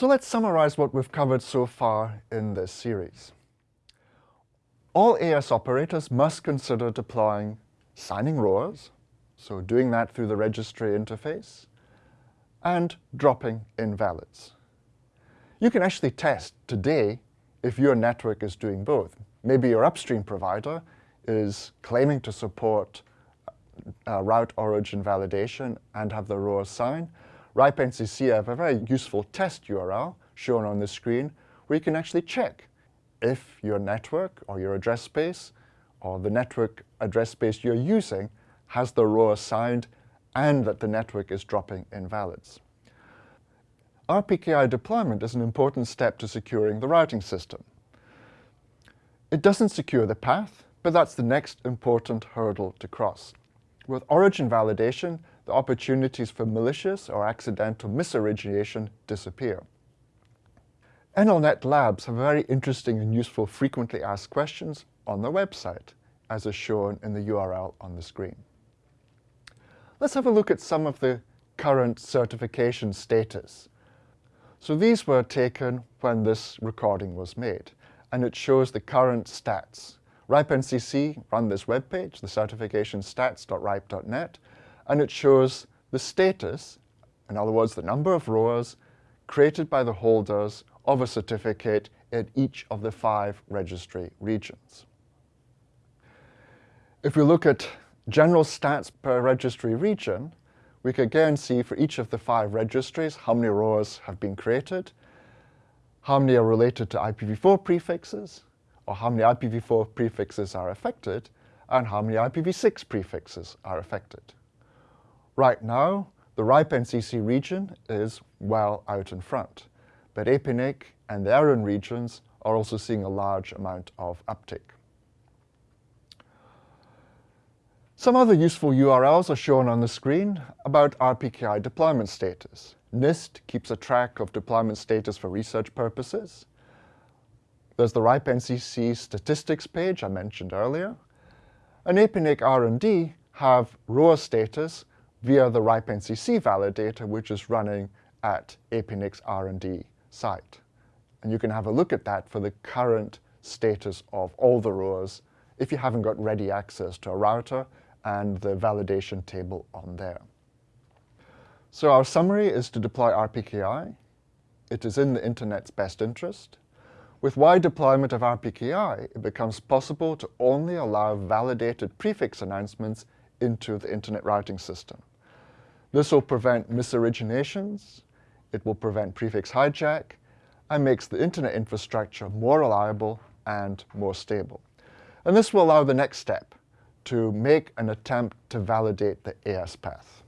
So let's summarize what we've covered so far in this series. All AS operators must consider deploying signing ROAs, so doing that through the registry interface, and dropping invalids. You can actually test today if your network is doing both. Maybe your upstream provider is claiming to support uh, route origin validation and have the ROA sign. RIPE-NCC have a very useful test URL shown on the screen where you can actually check if your network or your address space or the network address space you're using has the ROA signed and that the network is dropping invalids. RPKI deployment is an important step to securing the routing system. It doesn't secure the path, but that's the next important hurdle to cross. With origin validation, the opportunities for malicious or accidental misorigination disappear. NLNet Labs have very interesting and useful frequently asked questions on their website, as is shown in the URL on the screen. Let's have a look at some of the current certification status so these were taken when this recording was made, and it shows the current stats. RIPE-NCC run this webpage, the certification stats.ripe.net, and it shows the status, in other words, the number of ROAs created by the holders of a certificate in each of the five registry regions. If we look at general stats per registry region, we can again see for each of the five registries how many ROAs have been created, how many are related to IPv4 prefixes, or how many IPv4 prefixes are affected, and how many IPv6 prefixes are affected. Right now, the RIPE-NCC region is well out in front, but APNIC and the ARIN regions are also seeing a large amount of uptake. Some other useful URLs are shown on the screen about RPKI deployment status. NIST keeps a track of deployment status for research purposes. There's the RIPE-NCC statistics page I mentioned earlier. And APNIC R&D have ROA status via the RIPE-NCC validator, which is running at APNIC's R&D site. And you can have a look at that for the current status of all the ROAs if you haven't got ready access to a router and the validation table on there. So our summary is to deploy RPKI. It is in the Internet's best interest. With wide deployment of RPKI, it becomes possible to only allow validated prefix announcements into the Internet routing system. This will prevent misoriginations, it will prevent prefix hijack, and makes the Internet infrastructure more reliable and more stable. And this will allow the next step, to make an attempt to validate the AS path.